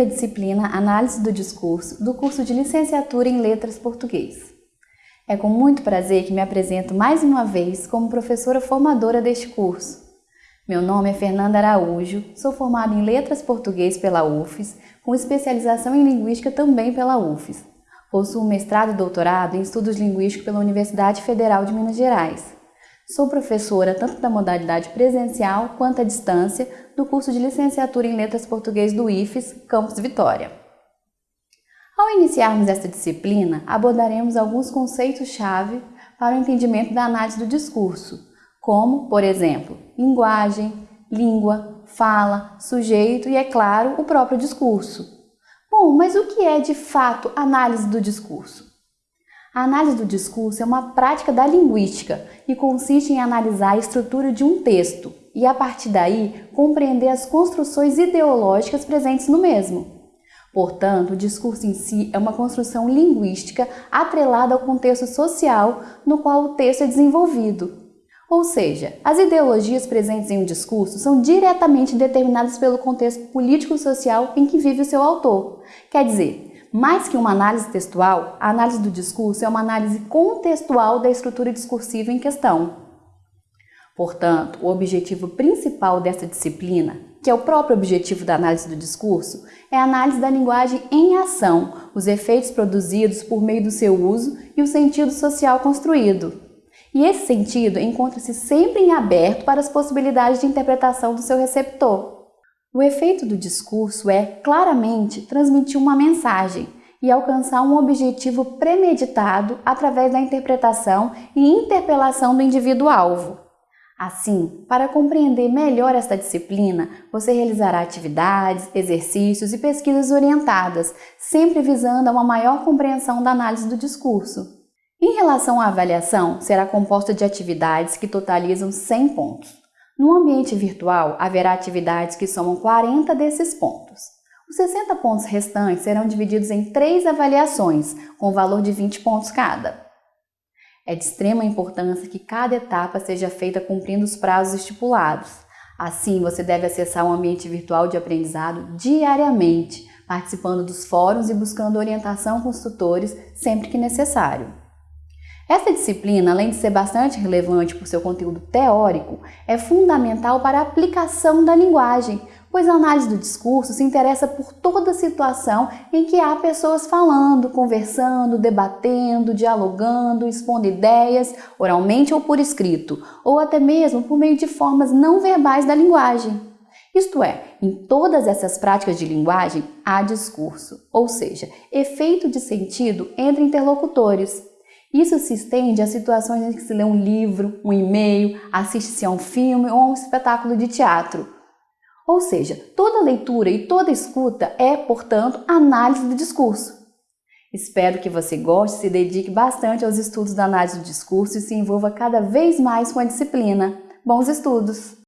à disciplina Análise do Discurso do curso de Licenciatura em Letras Português. É com muito prazer que me apresento mais uma vez como professora formadora deste curso. Meu nome é Fernanda Araújo, sou formada em Letras Português pela UFES, com especialização em Linguística também pela UFES. Possuo mestrado e doutorado em Estudos Linguísticos pela Universidade Federal de Minas Gerais. Sou professora tanto da modalidade presencial quanto à distância do curso de Licenciatura em Letras Português do IFES, Campus Vitória. Ao iniciarmos esta disciplina, abordaremos alguns conceitos-chave para o entendimento da análise do discurso, como, por exemplo, linguagem, língua, fala, sujeito e, é claro, o próprio discurso. Bom, mas o que é de fato análise do discurso? A análise do discurso é uma prática da linguística e consiste em analisar a estrutura de um texto e, a partir daí, compreender as construções ideológicas presentes no mesmo. Portanto, o discurso em si é uma construção linguística atrelada ao contexto social no qual o texto é desenvolvido. Ou seja, as ideologias presentes em um discurso são diretamente determinadas pelo contexto político-social em que vive o seu autor. Quer dizer, mais que uma análise textual, a análise do discurso é uma análise contextual da estrutura discursiva em questão. Portanto, o objetivo principal dessa disciplina, que é o próprio objetivo da análise do discurso, é a análise da linguagem em ação, os efeitos produzidos por meio do seu uso e o sentido social construído. E esse sentido encontra-se sempre em aberto para as possibilidades de interpretação do seu receptor. O efeito do discurso é, claramente, transmitir uma mensagem e alcançar um objetivo premeditado através da interpretação e interpelação do indivíduo-alvo. Assim, para compreender melhor esta disciplina, você realizará atividades, exercícios e pesquisas orientadas, sempre visando a uma maior compreensão da análise do discurso. Em relação à avaliação, será composta de atividades que totalizam 100 pontos. No ambiente virtual, haverá atividades que somam 40 desses pontos. Os 60 pontos restantes serão divididos em três avaliações, com valor de 20 pontos cada. É de extrema importância que cada etapa seja feita cumprindo os prazos estipulados. Assim, você deve acessar um ambiente virtual de aprendizado diariamente, participando dos fóruns e buscando orientação com os tutores sempre que necessário. Essa disciplina, além de ser bastante relevante por seu conteúdo teórico, é fundamental para a aplicação da linguagem, pois a análise do discurso se interessa por toda situação em que há pessoas falando, conversando, debatendo, dialogando, expondo ideias, oralmente ou por escrito, ou até mesmo por meio de formas não verbais da linguagem. Isto é, em todas essas práticas de linguagem há discurso, ou seja, efeito de sentido entre interlocutores. Isso se estende a situações em que se lê um livro, um e-mail, assiste-se a um filme ou a um espetáculo de teatro. Ou seja, toda leitura e toda escuta é, portanto, análise do discurso. Espero que você goste se dedique bastante aos estudos da análise do discurso e se envolva cada vez mais com a disciplina. Bons estudos!